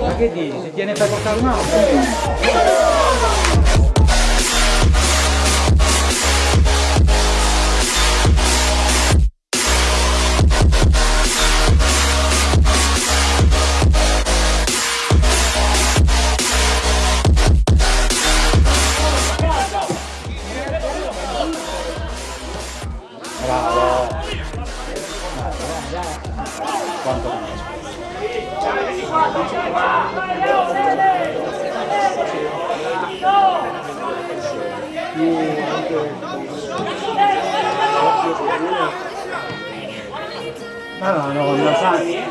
Ma che dici? Se tiene per portare? Non lo sai.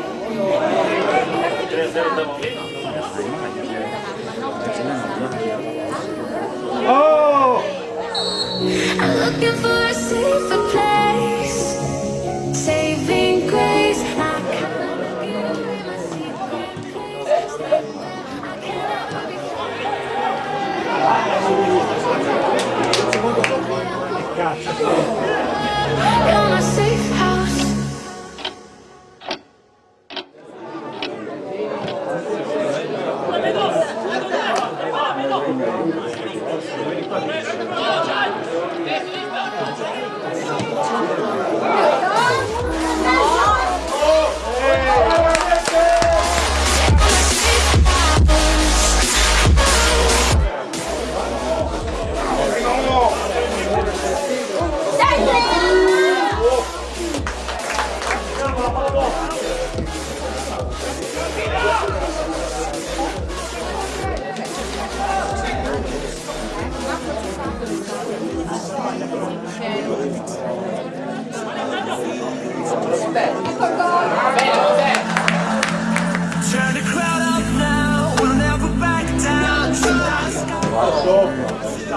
Oh! I'm looking for a safer place, You're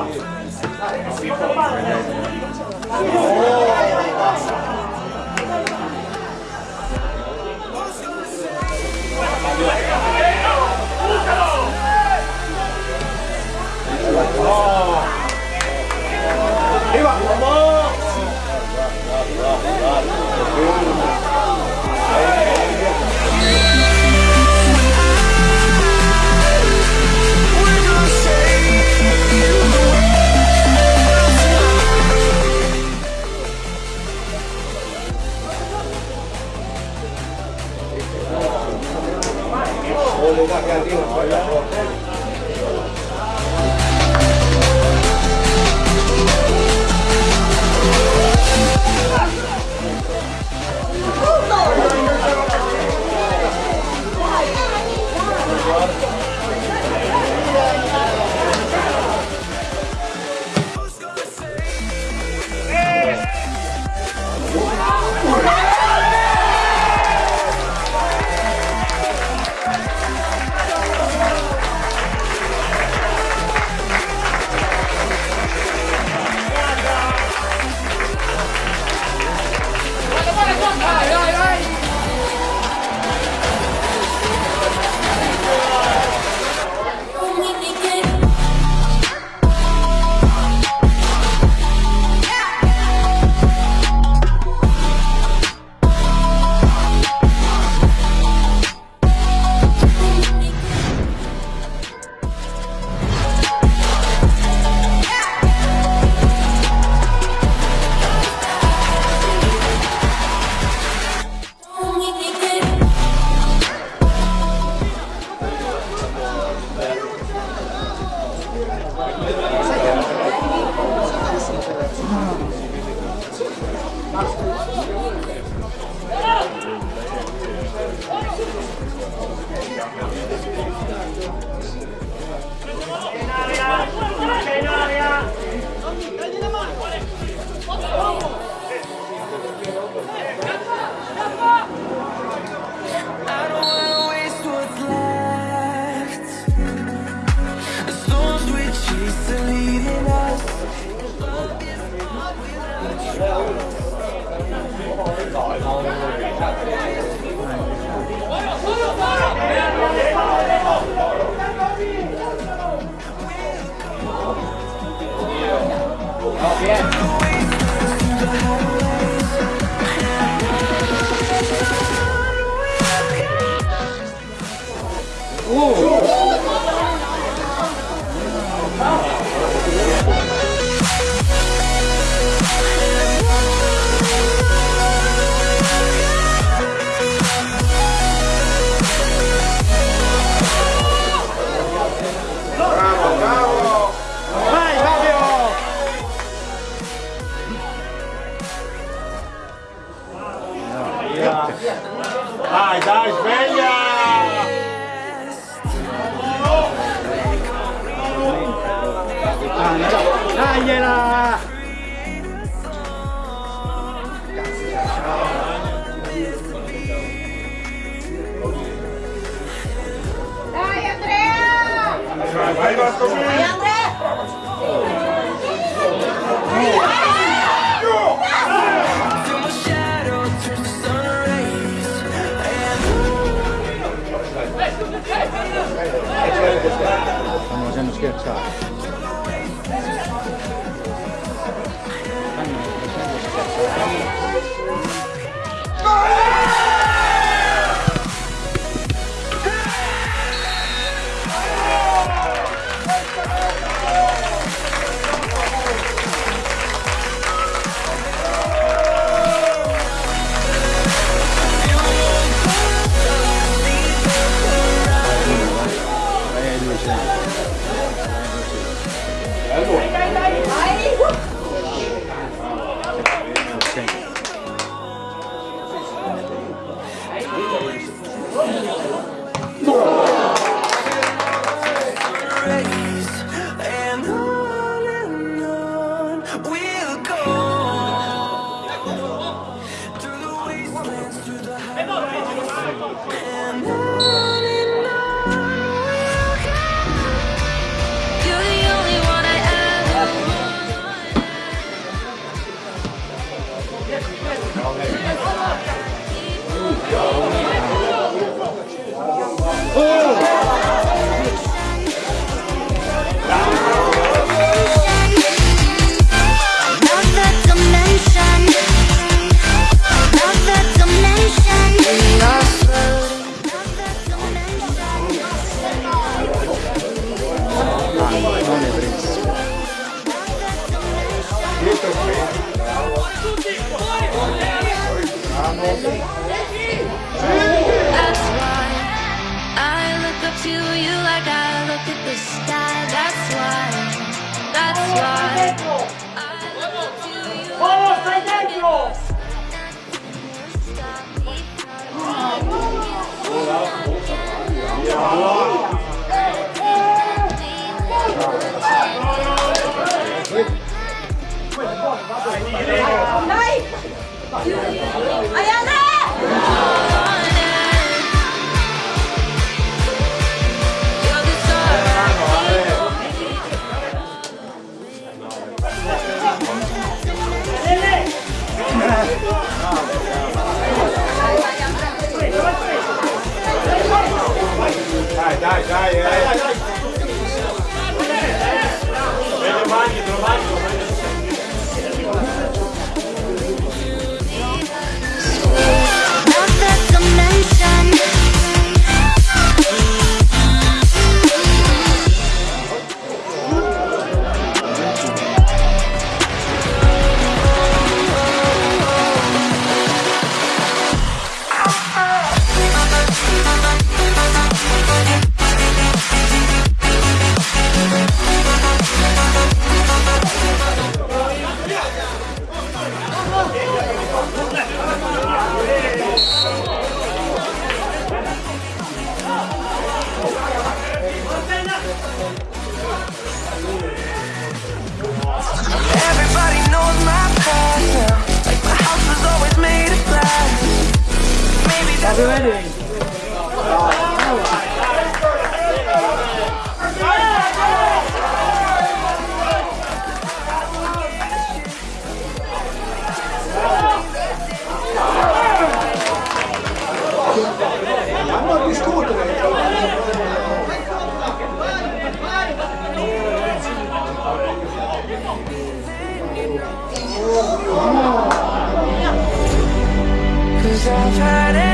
Grazie. 我冇得噶，呢个唔。Vamos a nos quedar. We'll go. Đây! Te lo Happy wedding. Cause I've had it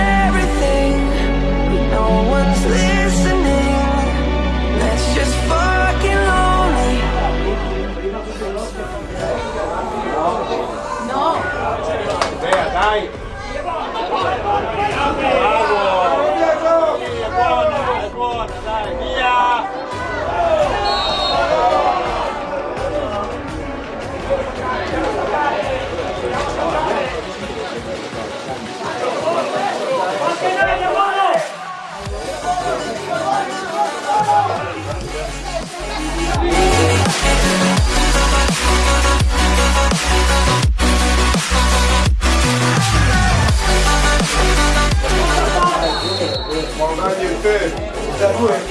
후에